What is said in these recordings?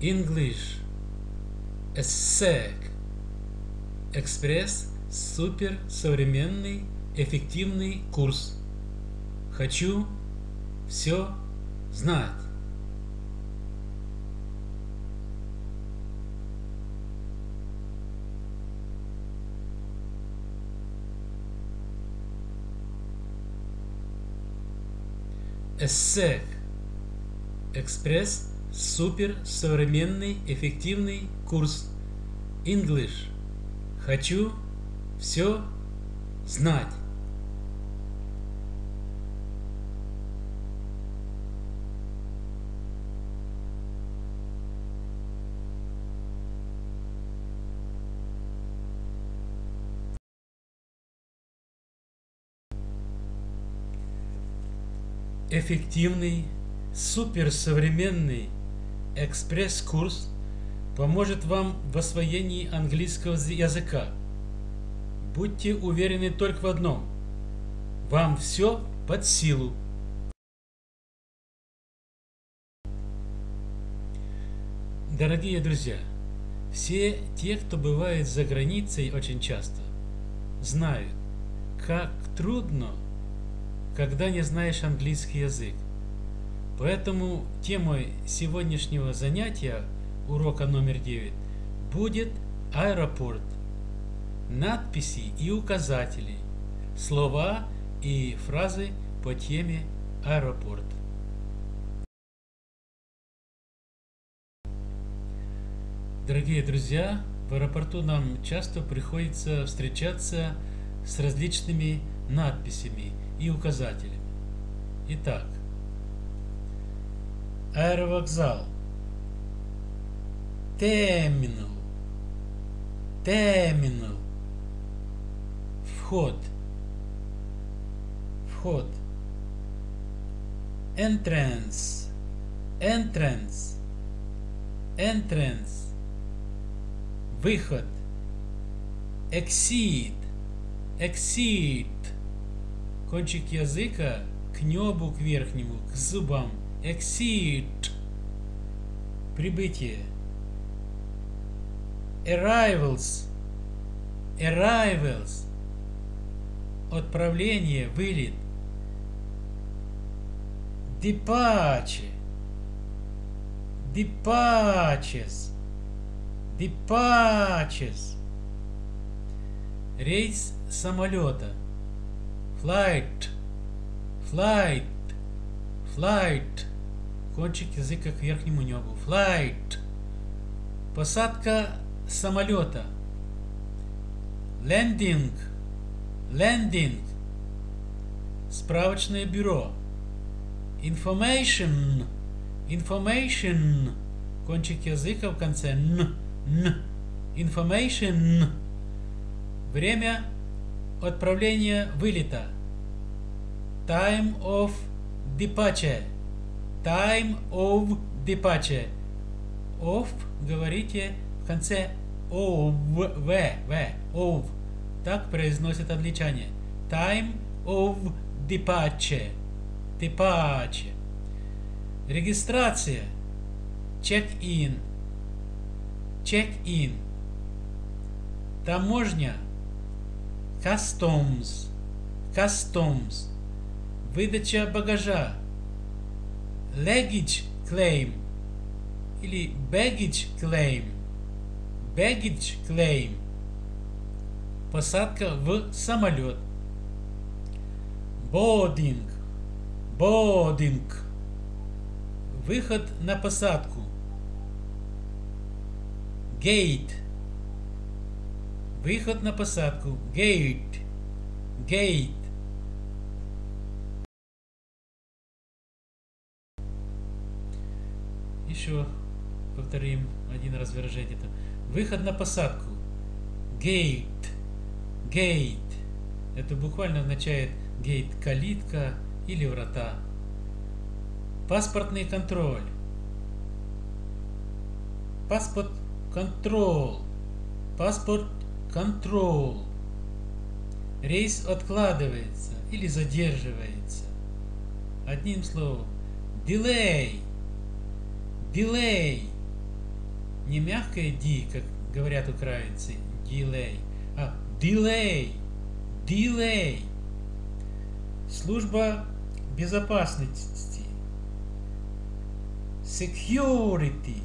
English ESSEC Экспресс супер современный эффективный курс. Хочу все знать. ESSEC Экспресс супер современный эффективный курс. English Хочу все знать. Эффективный, суперсовременный экспресс-курс поможет вам в освоении английского языка. Будьте уверены только в одном. Вам все под силу. Дорогие друзья, все те, кто бывает за границей очень часто, знают, как трудно, когда не знаешь английский язык. Поэтому темой сегодняшнего занятия, урока номер 9, будет аэропорт. Надписи и указатели, слова и фразы по теме аэропорт. Дорогие друзья, в аэропорту нам часто приходится встречаться с различными надписями и указателями. Итак, аэровокзал, терминал, терминал, вход, вход, entrance, entrance, entrance, выход, exit, exit, кончик языка к небу, к верхнему, к зубам, exit, прибытие, arrivals, arrivals, отправление, вылет, departure, departures, departures, рейс самолета, flight, flight, flight, кончик языка к верхнему небу, flight, посадка самолета, landing, landing, справочное бюро, information, information, кончик языка в конце. Н, н, information, время отправления вылета, time of departure, time of departure, of говорите в конце of, в, в, of, так произносят англичане, time of departure, departure, регистрация, check-in, check-in, таможня, customs, customs, выдача багажа, luggage claim или baggage claim, baggage claim, посадка в самолет, boarding, boarding, выход на посадку, gate, выход на посадку, gate, gate, еще повторим один раз выражение. Это выход на посадку. Gate. Gate. Это буквально означает гейт – калитка или врата. Паспортный контроль. Паспорт контрол. Паспорт контрол. Рейс откладывается или задерживается. Одним словом, delay. Delay. не мягкое D, как говорят украинцы, delay, а delay, delay. Служба безопасности. Security.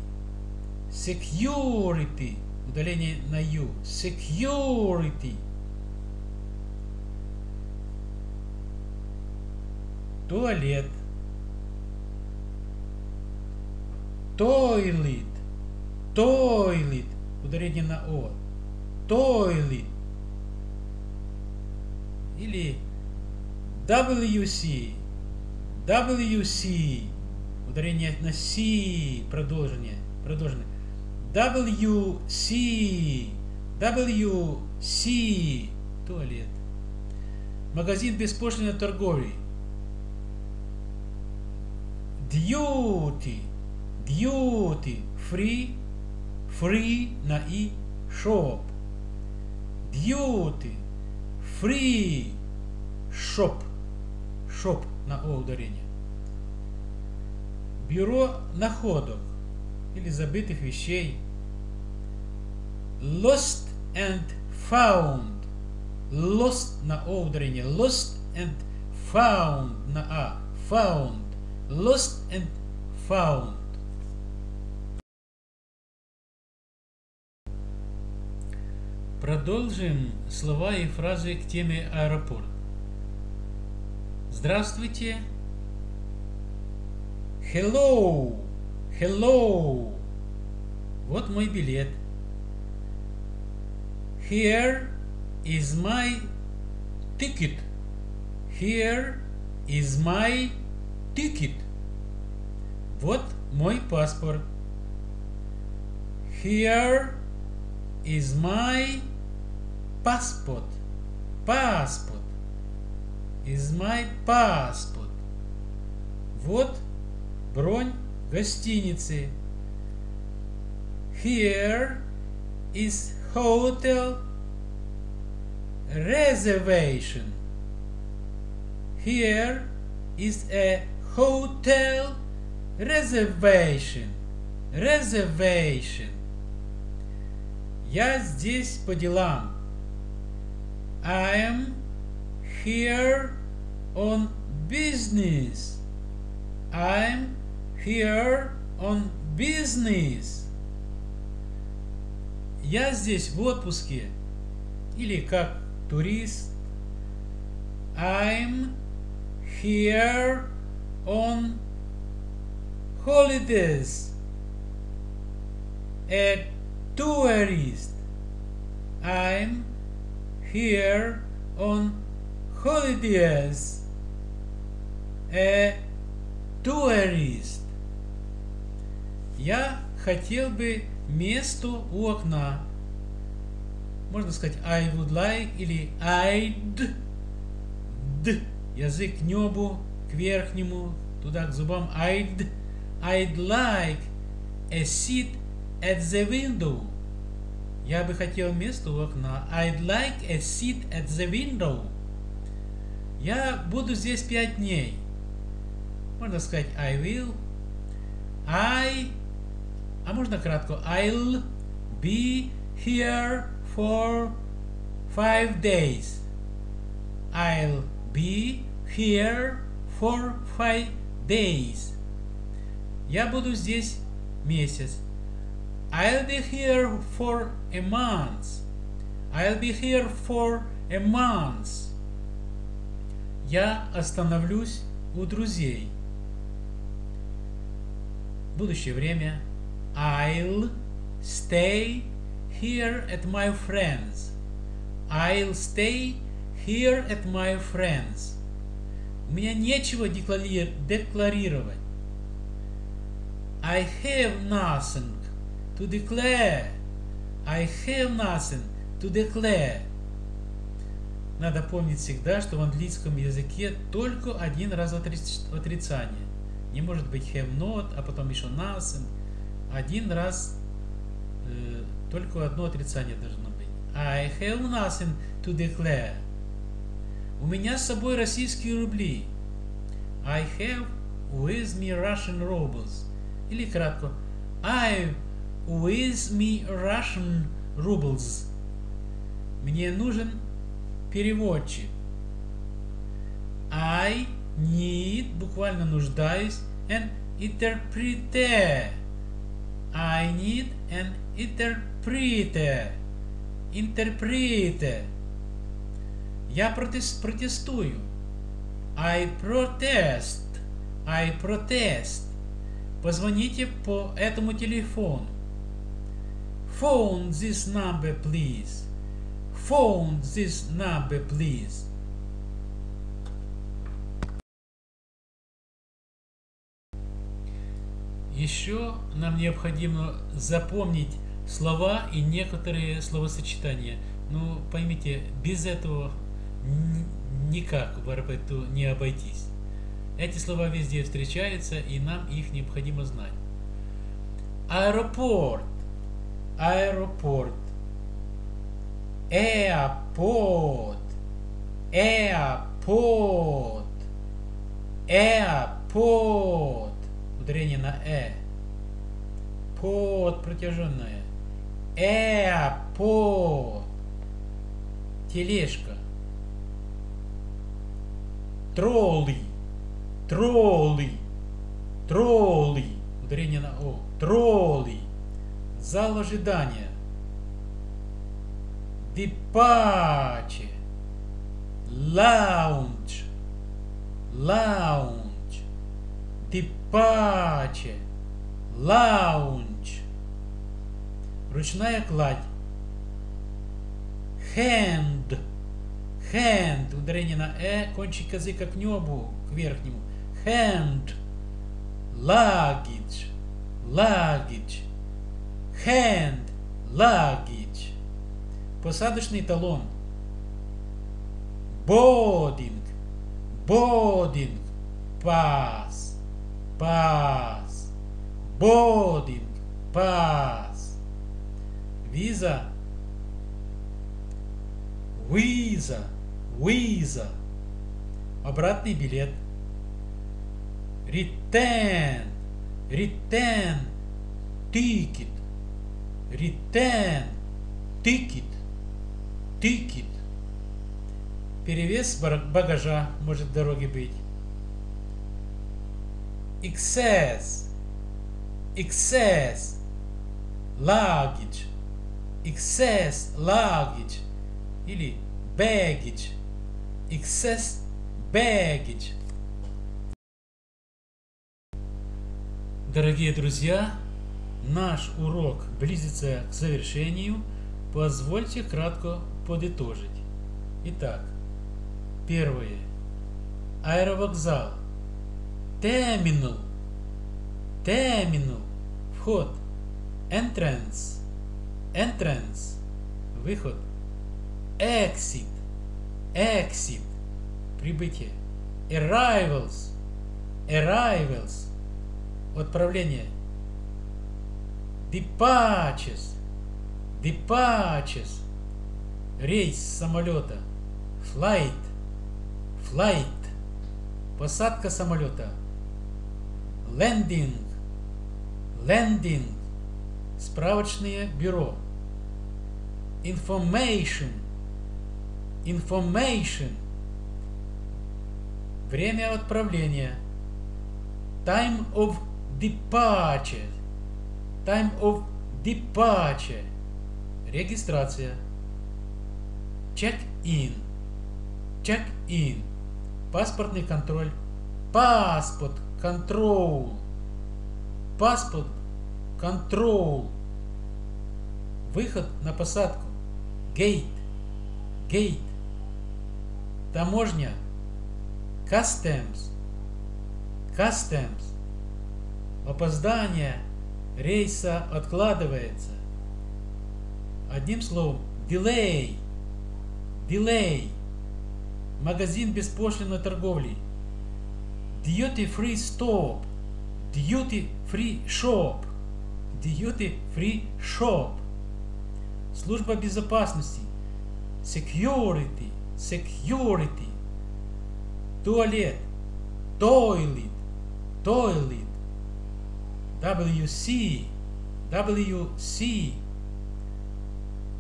Security. Удаление на U. Security. Туалет. Toilet. Toilet. Ударение на О. Toilet. Или WC. WC. Ударение на C. Продолжение. Продолжение. WC. WC. Туалет. Магазин беспошлиной торговли. Duty. Duty. Free. Free на и. Shop. Duty. Free. Shop. Shop на О ударение. Бюро находок или забытых вещей. Lost and found. Lost на О ударение. Lost and found на А. Found. Lost and found. Продолжим слова и фразы к теме аэропорт. Здравствуйте. Hello. Hello. Вот мой билет. Here is my ticket. Here is my ticket. Вот мой паспорт. Here is my passport. Passport. Is my passport. Вот бронь гостиницы. Here is hotel reservation. Here is a hotel reservation. Reservation. Я здесь по делам. I am here on business. I'm here on business. Я здесь в отпуске. Или как турист. I'm here on holidays. A tourist. I'm here on holidays. A tourist. Я хотел бы место у окна. Можно сказать I would like или I'd. Д. Язык к небу, к верхнему, туда к зубам. I'd. I'd like a seat at the window. Я бы хотел место у окна. I'd like a seat at the window. Я буду здесь пять дней. Можно сказать I will. I. А можно кратко. I'll be here for five days. I'll be here for five days. Я буду здесь месяц. I'll be here for a month. I'll be here for a month. Я остановлюсь у друзей. Будущее время. I'll stay here at my friends. I'll stay here at my friends. У меня нечего декларировать. I have nothing to declare. I have nothing to declare. Надо помнить всегда, что в английском языке только один раз отрицание. Не может быть have not, а потом еще nothing. Один раз э, только одно отрицание должно быть. I have nothing to declare. У меня с собой российские рубли. I have with me Russian rubles. Или кратко. I've with me Russian rubles. Мне нужен переводчик. I need, буквально нуждаюсь, an interpreter. I need an interpreter. Interpreter. Я протестую. I protest. I protest. Позвоните по этому телефону. Phone this number, please. Phone this number, please. Еще нам необходимо запомнить слова и некоторые словосочетания. Ну, поймите, без этого никак в РПТУ не обойтись. Эти слова везде встречаются, и нам их необходимо знать. Аэропорт. Аэропорт. Airport. Airport. Airport. Ударение на э. Под протяженное. Airport. Тележка. Тролли. Тролли. Тролли. Ударение на О. Тролли. Зал ожидания. Departure. Lounge. Lounge. Departure. Lounge. Ручная кладь. Hand. Hand. Ударение на э. Кончик языка к небу, к верхнему. Hand. Luggage. Luggage. Hand. Luggage. Посадочный талон. Boarding. Boarding. Pass. Pass. Boarding. Pass. Виза. Виза. Виза. Обратный билет. Return. Return. Ticket. Return. Ticket. Ticket. Перевес багажа может в дороге быть. Excess. Excess. Luggage. Excess luggage. Или baggage. Excess baggage. Дорогие друзья, наш урок близится к завершению. Позвольте кратко подытожить. Итак, первое. Аэровокзал. Терминал. Терминал. Вход. Entrance. Entrance. Выход. Exit. Exit. Прибытие. Arrivals. Arrivals. Отправление. Departures. Departures. Рейс самолета. Flight. Flight. Посадка самолета. Landing. Landing. Справочное бюро. Information. Information. Время отправления. Time of departure. Time of departure. Регистрация. Check-in. Check-in. Паспортный контроль. Паспорт. Control. Паспорт. Control. Выход на посадку. Gate. Gate. Таможня. Customs. Customs. Опоздание рейса откладывается. Одним словом, delay. Delay. Магазин беспошлиной торговли. Duty free stop. Duty free shop. Duty free shop. Служба безопасности. Security. Security. Туалет. Toilet. Toilet. WC. WC.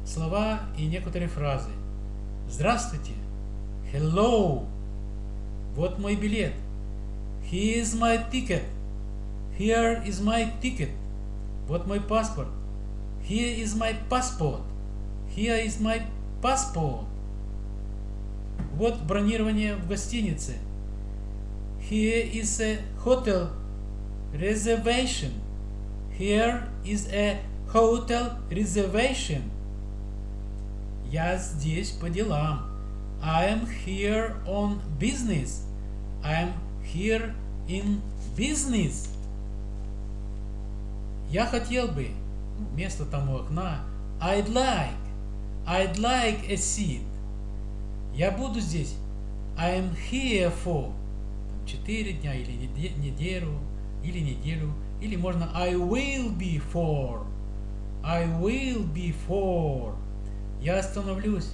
Слова и некоторые фразы. Здравствуйте. Hello. Вот мой билет. Here is my ticket. Here is my ticket. Вот мой паспорт. Here is my passport. Here is my passport. Вот бронирование в гостинице. Here is a hotel reservation. Here is a hotel reservation. Я здесь по делам. I am here on business. I am here in business. Я хотел бы, место там у окна, I'd like, I'd like a seat. Я буду здесь. I am here for. Четыре дня или неделю, или неделю, или можно I will be for. I will be for. Я остановлюсь.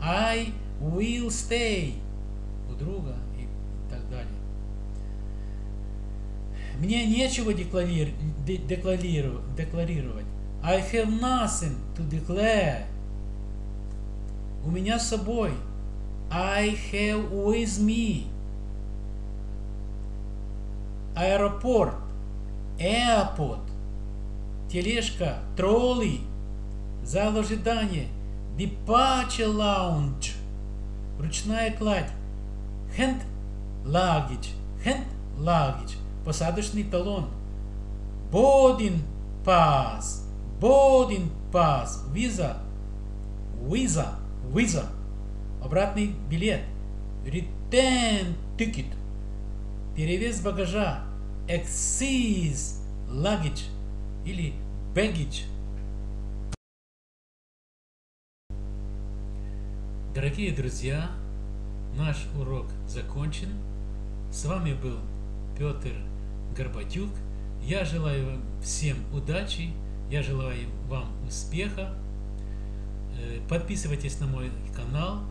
I will stay. У друга и так далее. Мне нечего декларировать. декларировать. I have nothing to declare. У меня с собой. I have with me. Аэропорт. Airport. Тележка. Тролли. Зал ожидания. Departure lounge. Ручная кладь. Hand luggage. Hand luggage. Посадочный талон. Boarding pass. Boarding pass. Visa. Visa. Visa. Обратный билет. Return ticket. Перевес багажа. Excess luggage. Или baggage. Дорогие друзья, наш урок закончен. С вами был Петр Горбатюк. Я желаю всем удачи, я желаю вам успеха. Э, подписывайтесь на мой канал,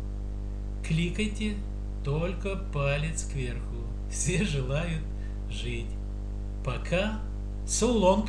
кликайте только палец кверху. Все желают жить. Пока. So long.